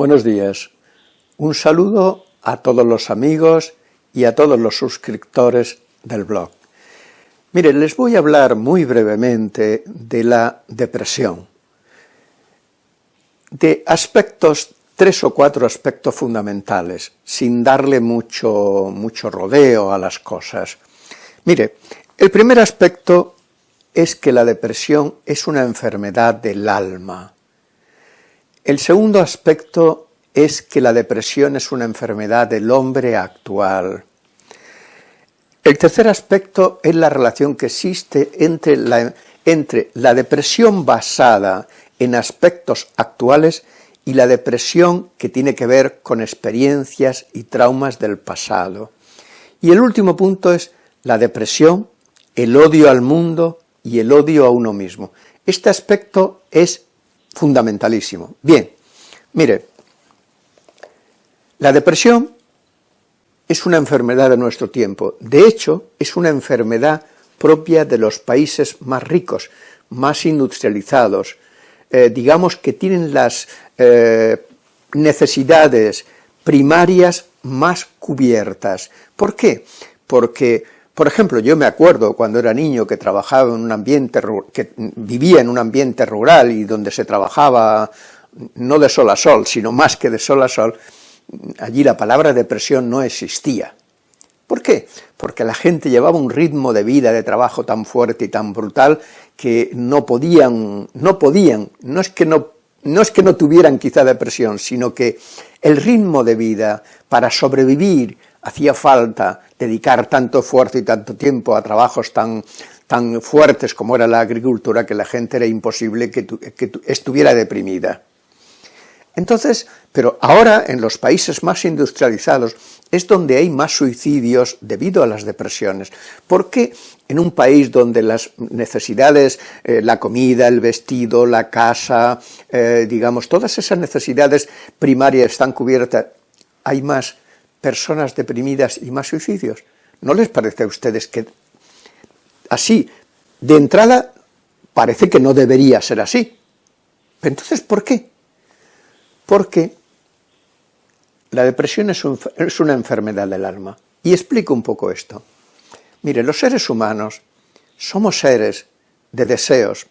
Buenos días. Un saludo a todos los amigos y a todos los suscriptores del blog. Mire, les voy a hablar muy brevemente de la depresión, de aspectos, tres o cuatro aspectos fundamentales, sin darle mucho, mucho rodeo a las cosas. Mire, el primer aspecto es que la depresión es una enfermedad del alma, el segundo aspecto es que la depresión es una enfermedad del hombre actual. El tercer aspecto es la relación que existe entre la, entre la depresión basada en aspectos actuales y la depresión que tiene que ver con experiencias y traumas del pasado. Y el último punto es la depresión, el odio al mundo y el odio a uno mismo. Este aspecto es fundamentalísimo. Bien, mire, la depresión es una enfermedad de nuestro tiempo, de hecho, es una enfermedad propia de los países más ricos, más industrializados, eh, digamos que tienen las eh, necesidades primarias más cubiertas. ¿Por qué? Porque por ejemplo, yo me acuerdo cuando era niño que trabajaba en un ambiente, que vivía en un ambiente rural y donde se trabajaba no de sol a sol, sino más que de sol a sol, allí la palabra depresión no existía. ¿Por qué? Porque la gente llevaba un ritmo de vida, de trabajo tan fuerte y tan brutal que no podían, no podían, no es que no, no es que no tuvieran quizá depresión, sino que el ritmo de vida para sobrevivir hacía falta dedicar tanto esfuerzo y tanto tiempo a trabajos tan, tan fuertes como era la agricultura que la gente era imposible que, que estuviera deprimida. Entonces, pero ahora en los países más industrializados es donde hay más suicidios debido a las depresiones. ¿Por qué en un país donde las necesidades, eh, la comida, el vestido, la casa, eh, digamos, todas esas necesidades primarias están cubiertas, hay más personas deprimidas y más suicidios. ¿No les parece a ustedes que así, de entrada, parece que no debería ser así? Entonces, ¿por qué? Porque la depresión es, una enfermedad del alma. Y explico un poco esto. Mire, los seres humanos somos seres de deseos,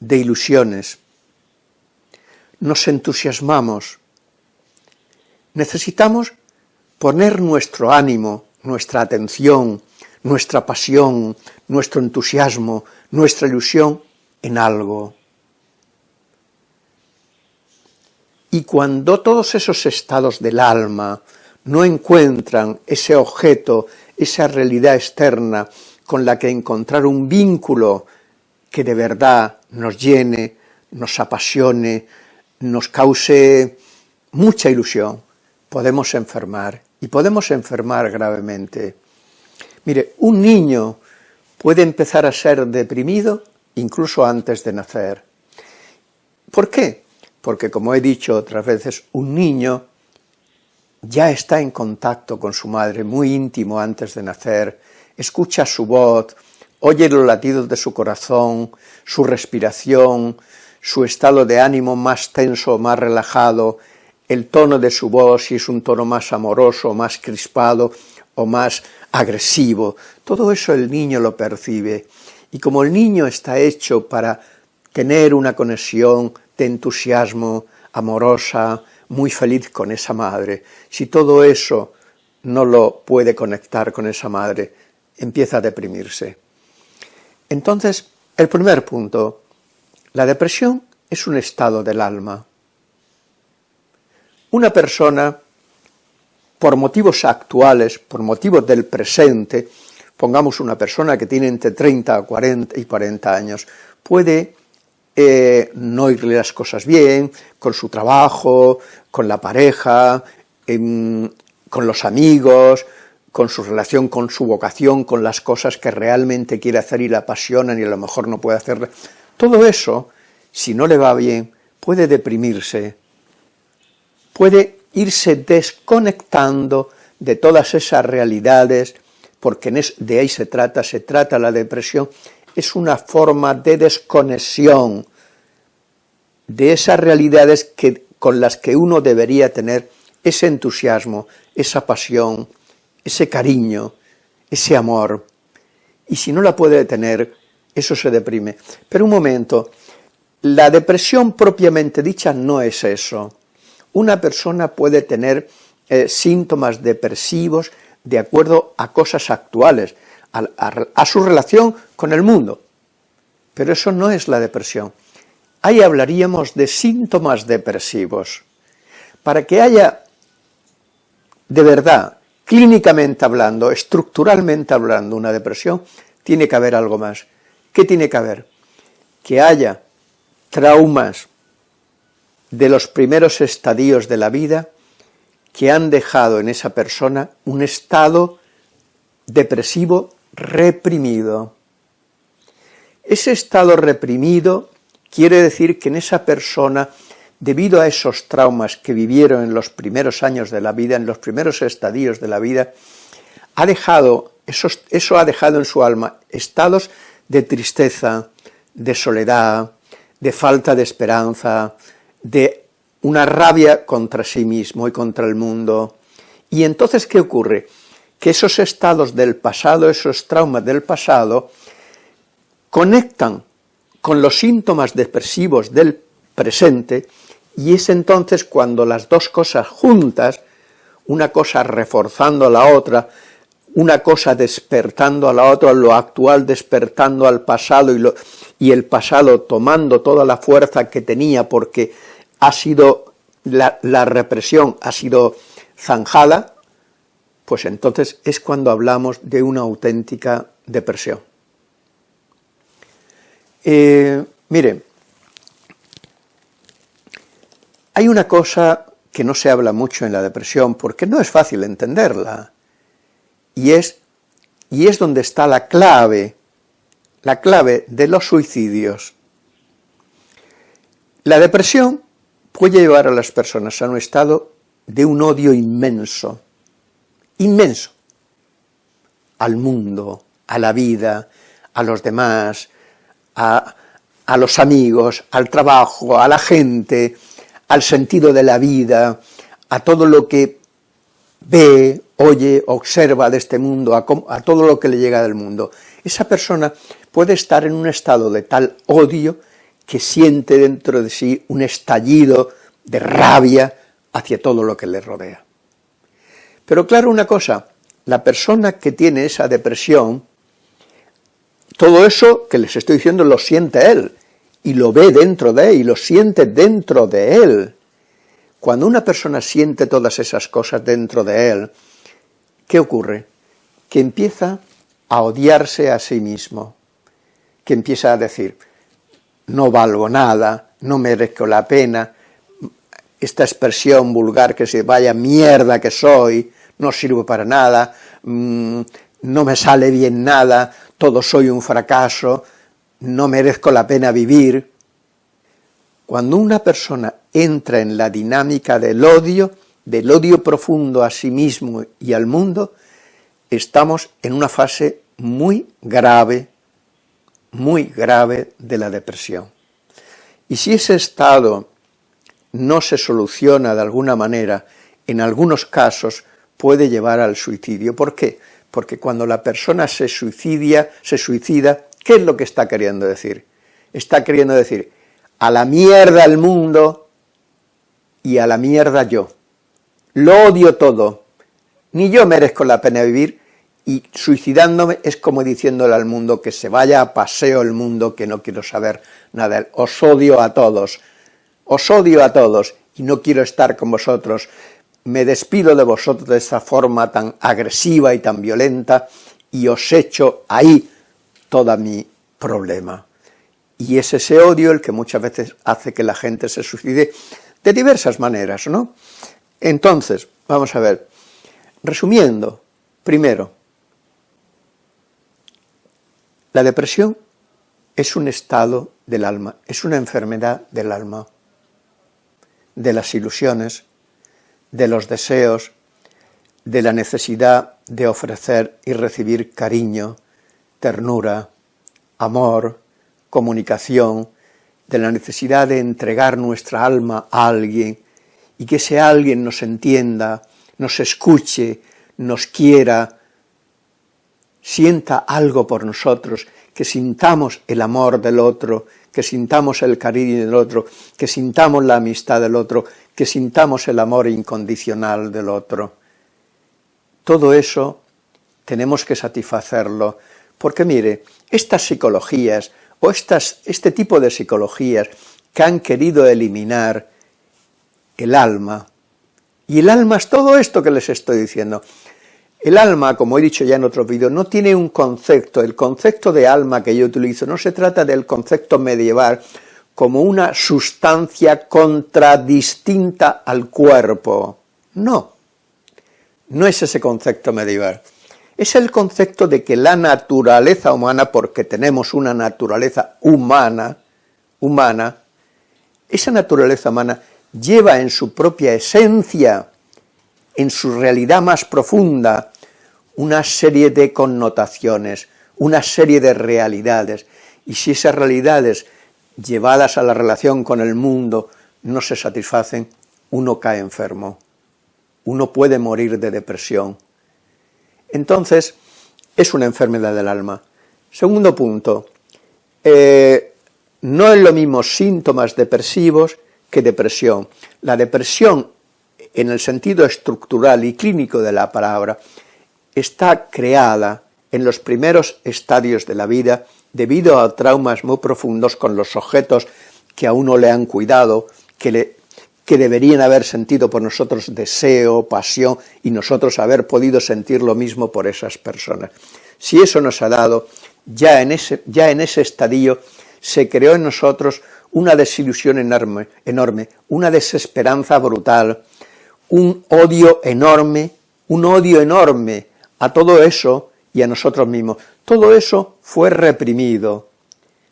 de ilusiones, nos entusiasmamos, necesitamos poner nuestro ánimo, nuestra atención, nuestra pasión, nuestro entusiasmo, nuestra ilusión en algo. Y cuando todos esos estados del alma no encuentran ese objeto, esa realidad externa con la que encontrar un vínculo que de verdad nos llene, nos apasione, nos cause mucha ilusión, podemos enfermar y podemos enfermar gravemente. Mire, un niño puede empezar a ser deprimido incluso antes de nacer. ¿Por qué? Porque, como he dicho otras veces, un niño ya está en contacto con su madre muy íntimo antes de nacer, escucha su voz, oye los latidos de su corazón, su respiración, su estado de ánimo más tenso o más relajado, el tono de su voz, si es un tono más amoroso, más crispado o más agresivo, todo eso el niño lo percibe. Y como el niño está hecho para tener una conexión de entusiasmo, amorosa, muy feliz con esa madre, si todo eso no lo puede conectar con esa madre, empieza a deprimirse. Entonces, el primer punto, la depresión es un estado del alma. Una persona, por motivos actuales, por motivos del presente, pongamos una persona que tiene entre 30 40 y 40 años, puede eh, no irle las cosas bien, con su trabajo, con la pareja, con los amigos, con su relación, con su vocación, con las cosas que realmente quiere hacer y le apasionan y a lo mejor no puede hacerle. Todo eso, si no le va bien, puede deprimirse, puede irse desconectando de todas esas realidades, porque de ahí se trata, se trata la depresión, es una forma de desconexión de esas realidades que con las que uno debería tener ese entusiasmo, esa pasión, ese cariño, ese amor, y si no la puede tener, eso se deprime. Pero un momento, la depresión propiamente dicha no es eso. Una persona puede tener eh, síntomas depresivos de acuerdo a cosas actuales, a su relación con el mundo, pero eso no es la depresión. Ahí hablaríamos de síntomas depresivos. Para que haya, de verdad, clínicamente hablando, estructuralmente hablando, una depresión, tiene que haber algo más. ¿Qué tiene que haber? Que haya traumas de los primeros estadios de la vida que han dejado en esa persona un estado depresivo reprimido. Ese estado reprimido quiere decir que en esa persona, debido a esos traumas que vivieron en los primeros años de la vida, en los primeros estadios de la vida, ha dejado, eso, eso ha dejado en su alma estados de tristeza, de soledad, de falta de esperanza, de una rabia contra sí mismo y contra el mundo. Y entonces, ¿qué ocurre? Que esos estados del pasado, esos traumas del pasado, conectan con los síntomas depresivos del presente y es entonces cuando las dos cosas juntas, una cosa reforzando a la otra, una cosa despertando a la otra, lo actual despertando al pasado y, lo, y el pasado tomando toda la fuerza que tenía porque ha sido, la, represión ha sido zanjada, pues entonces es cuando hablamos de una auténtica depresión. Eh, mire, hay una cosa que no se habla mucho en la depresión, porque no es fácil entenderla, y es, y es donde está la clave, la clave de los suicidios. La depresión puede llevar a las personas a un estado de un odio inmenso, inmenso, al mundo, a la vida, a los demás, a, los amigos, al trabajo, a la gente, al sentido de la vida, a todo lo que ve, oye, observa de este mundo, a, a, todo lo que le llega del mundo. Esa persona puede estar en un estado de tal odio que siente dentro de sí un estallido de rabia hacia todo lo que le rodea. Pero claro una cosa, la persona que tiene esa depresión todo eso que les estoy diciendo lo siente él, y lo ve dentro de él, y lo siente dentro de él. Cuando una persona siente todas esas cosas dentro de él, ¿qué ocurre? Que empieza a odiarse a sí mismo, que empieza a decir, no valgo nada, no merezco la pena, esta expresión vulgar que se vaya mierda que soy, no sirvo para nada, mm, no me sale bien nada, todo soy un fracaso, no merezco la pena vivir. Cuando una persona entra en la dinámica del odio, del odio profundo a sí mismo y al mundo, estamos en una fase muy grave, muy grave de la depresión. Y si ese estado no se soluciona de alguna manera, en algunos casos puede llevar al suicidio. ¿Por qué? porque cuando la persona se suicida, se suicida, ¿qué es lo que está queriendo decir? Está queriendo decir, a la mierda el mundo y a la mierda yo. Lo odio todo, ni yo merezco la pena vivir, y suicidándome es como diciéndole al mundo que se vaya a paseo el mundo, que no quiero saber nada, os odio a todos, os odio a todos, y no quiero estar con vosotros, me despido de vosotros de esa forma tan agresiva y tan violenta y os echo ahí todo mi problema. Y es ese odio el que muchas veces hace que la gente se suicide de diversas maneras, ¿no? Entonces, vamos a ver, resumiendo, primero, la depresión es un estado del alma, es una enfermedad del alma, de las ilusiones, de los deseos, de la necesidad de ofrecer y recibir cariño, ternura, amor, comunicación, de la necesidad de entregar nuestra alma a alguien y que ese alguien nos entienda, nos escuche, nos quiera, sienta algo por nosotros, que sintamos el amor del otro, que sintamos el cariño del otro, que sintamos la amistad del otro, que sintamos el amor incondicional del otro. Todo eso tenemos que satisfacerlo, porque mire, estas psicologías, o estas, este tipo de psicologías que han querido eliminar el alma, y el alma es todo esto que les estoy diciendo, el alma, como he dicho ya en otros vídeos, no tiene un concepto, el concepto de alma que yo utilizo no se trata del concepto medieval como una sustancia contradistinta al cuerpo, no, no es ese concepto medieval, es el concepto de que la naturaleza humana, porque tenemos una naturaleza humana, humana, esa naturaleza humana lleva en su propia esencia, en su realidad más profunda, una serie de connotaciones, una serie de realidades, y si esas realidades llevadas a la relación con el mundo no se satisfacen, uno cae enfermo, uno puede morir de depresión. Entonces, es una enfermedad del alma. Segundo punto, eh, no es lo mismo síntomas depresivos que depresión. La depresión, en el sentido estructural y clínico de la palabra, está creada en los primeros estadios de la vida debido a traumas muy profundos con los objetos que a uno le han cuidado, que, deberían haber sentido por nosotros deseo, pasión, y nosotros haber podido sentir lo mismo por esas personas. Si eso nos ha dado, ya en ese, ya en ese estadio se creó en nosotros una desilusión enorme, enorme, una desesperanza brutal, un odio enorme, un odio enorme a todo eso y a nosotros mismos. Todo eso fue reprimido,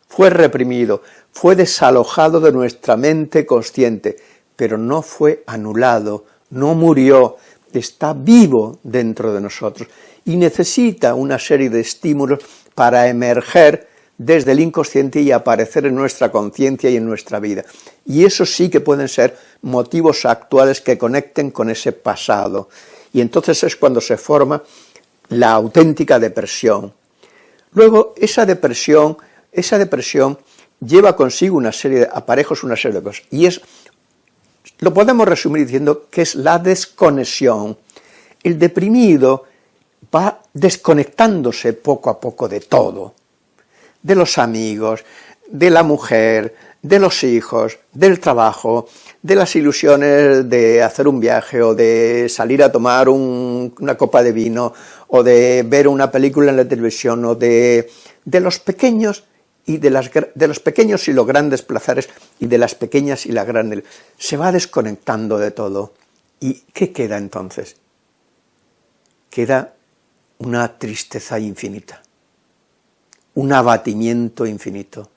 fue reprimido, fue desalojado de nuestra mente consciente, pero no fue anulado, no murió, está vivo dentro de nosotros y necesita una serie de estímulos para emerger desde el inconsciente y aparecer en nuestra conciencia y en nuestra vida. Y eso sí que pueden ser motivos actuales que conecten con ese pasado. Y entonces es cuando se forma la auténtica depresión. Luego, esa depresión, esa depresión lleva consigo una serie de aparejos, una serie de cosas, y es, lo podemos resumir diciendo que es la desconexión. El deprimido va desconectándose poco a poco de todo, de los amigos, de la mujer, de los hijos, del trabajo, de las ilusiones de hacer un viaje o de salir a tomar una copa de vino o de ver una película en la televisión o de, de los pequeños y de, las, de los pequeños y los grandes placeres y de las pequeñas y las grandes, se va desconectando de todo. ¿Y qué queda entonces? Queda una tristeza infinita, un abatimiento infinito,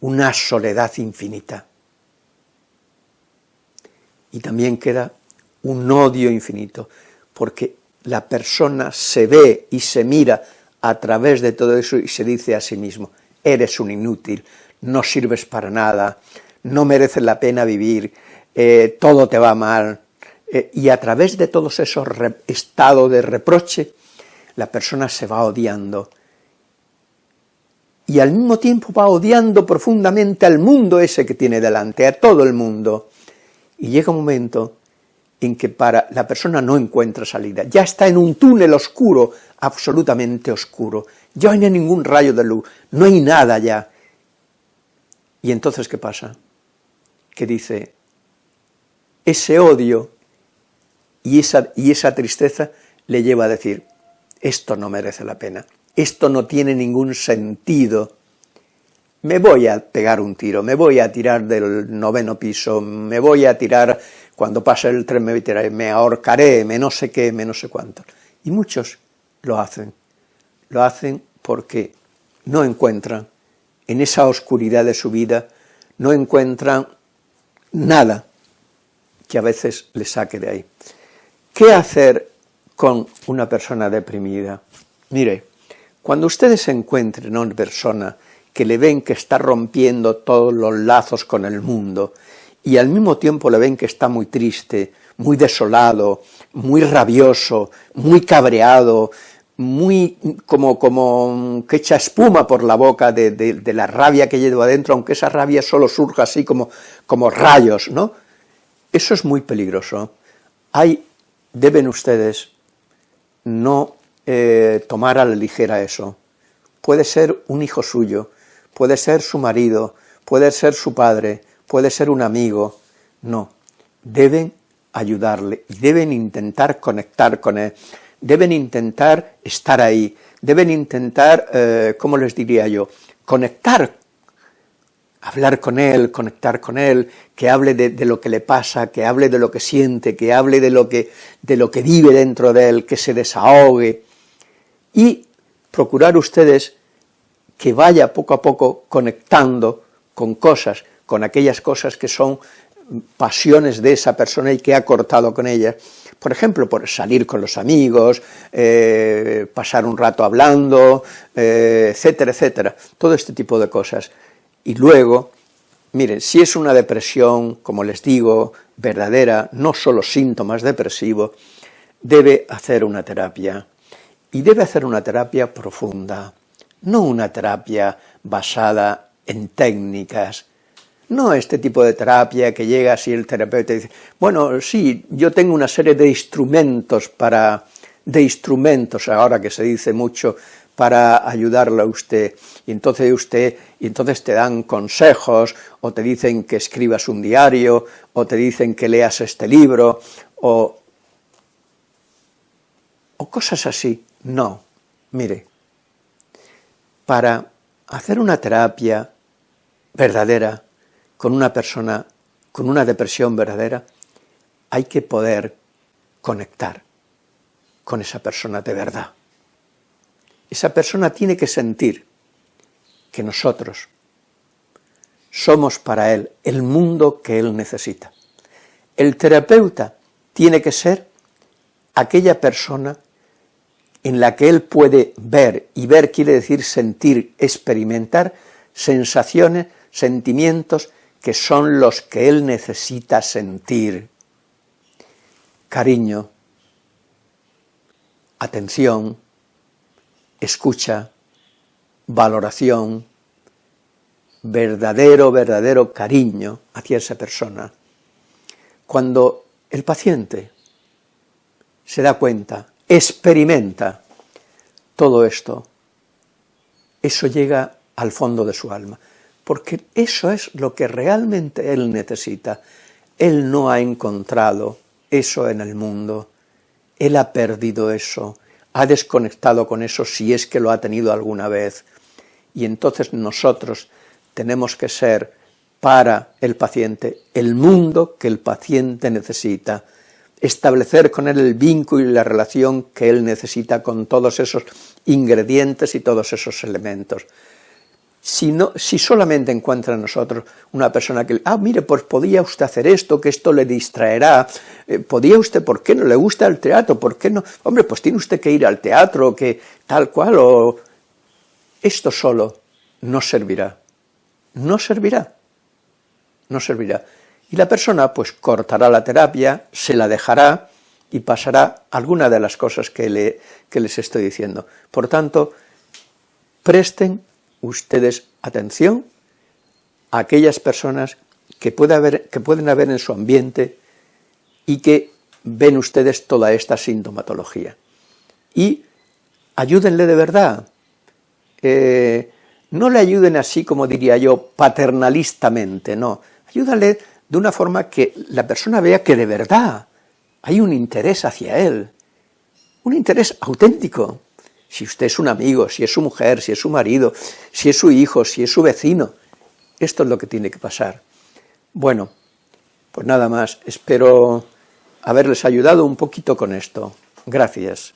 una soledad infinita. Y también queda un odio infinito, porque la persona se ve y se mira a través de todo eso y se dice a sí mismo, eres un inútil, no sirves para nada, no mereces la pena vivir, eh, todo te va mal, eh, y a través de todos esos estados de reproche, la persona se va odiando, y al mismo tiempo va odiando profundamente al mundo ese que tiene delante, a todo el mundo, y llega un momento en que para la persona no encuentra salida, ya está en un túnel oscuro, absolutamente oscuro, ya no hay ningún rayo de luz, no hay nada ya. Y entonces, ¿qué pasa? Que dice, ese odio y esa, y esa tristeza le lleva a decir, esto no merece la pena, esto no tiene ningún sentido, me voy a pegar un tiro, me voy a tirar del noveno piso, me voy a tirar cuando pase el tren me, tiraré, me ahorcaré, me no sé qué, me no sé cuánto. Y muchos lo hacen, lo hacen porque no encuentran en esa oscuridad de su vida, no encuentran nada que a veces les saque de ahí. ¿Qué hacer con una persona deprimida? Mire, cuando ustedes encuentren a una persona que le ven que está rompiendo todos los lazos con el mundo, y al mismo tiempo le ven que está muy triste, muy desolado, muy rabioso, muy cabreado, muy como, como que echa espuma por la boca de, la rabia que lleva adentro, aunque esa rabia solo surja así como, como rayos, ¿no? Eso es muy peligroso. Hay, deben ustedes no eh, tomar a la ligera eso. Puede ser un hijo suyo, puede ser su marido, puede ser su padre, puede ser un amigo. No, deben ayudarle y deben intentar conectar con él, deben intentar estar ahí, deben intentar, eh, ¿cómo les diría yo?, conectar, hablar con él, conectar con él, que hable de, lo que le pasa, que hable de lo que siente, que hable de lo que, de lo que vive dentro de él, que se desahogue, y procurar ustedes que vaya poco a poco conectando con cosas, con aquellas cosas que son pasiones de esa persona y que ha cortado con ella. Por ejemplo, por salir con los amigos, eh, pasar un rato hablando, eh, etcétera, etcétera. Todo este tipo de cosas. Y luego, miren, si es una depresión, como les digo, verdadera, no solo síntomas depresivos, debe hacer una terapia. Y debe hacer una terapia profunda, no una terapia basada en técnicas, no este tipo de terapia que llega así el terapeuta dice, bueno, sí, yo tengo una serie de instrumentos para, de instrumentos, ahora que se dice mucho, para ayudarle a usted, y entonces usted, y entonces te dan consejos, o te dicen que escribas un diario, o te dicen que leas este libro, o, o cosas así. No, mire, para hacer una terapia verdadera, con una persona con una depresión verdadera, hay que poder conectar con esa persona de verdad. Esa persona tiene que sentir que nosotros somos para él el mundo que él necesita. El terapeuta tiene que ser aquella persona en la que él puede ver, y ver quiere decir sentir, experimentar sensaciones, sentimientos que son los que él necesita sentir. Cariño, atención, escucha, valoración, verdadero, verdadero cariño hacia esa persona. Cuando el paciente se da cuenta, experimenta todo esto, eso llega al fondo de su alma porque eso es lo que realmente él necesita. Él no ha encontrado eso en el mundo, él ha perdido eso, ha desconectado con eso si es que lo ha tenido alguna vez, y entonces nosotros tenemos que ser para el paciente el mundo que el paciente necesita, establecer con él el vínculo y la relación que él necesita con todos esos ingredientes y todos esos elementos si, si solamente encuentra en nosotros una persona que, ah, mire, pues podía usted hacer esto, que esto le distraerá, eh, podía usted, ¿por qué no le gusta el teatro? ¿Por qué no? Hombre, pues tiene usted que ir al teatro, que tal cual, o... Esto solo no servirá, no servirá, no servirá. Y la persona, pues, cortará la terapia, se la dejará y pasará alguna de las cosas que, le, que les estoy diciendo. Por tanto, presten ustedes atención a aquellas personas que, haber, que pueden haber en su ambiente y que ven ustedes toda esta sintomatología. Y ayúdenle de verdad. No le ayuden así como diría yo, paternalistamente, no. Ayúdale de una forma que la persona vea que de verdad hay un interés hacia él, un interés auténtico, si usted es un amigo, si es su mujer, si es su marido, si es su hijo, si es su vecino. Esto es lo que tiene que pasar. Bueno, pues nada más, espero haberles ayudado un poquito con esto. Gracias.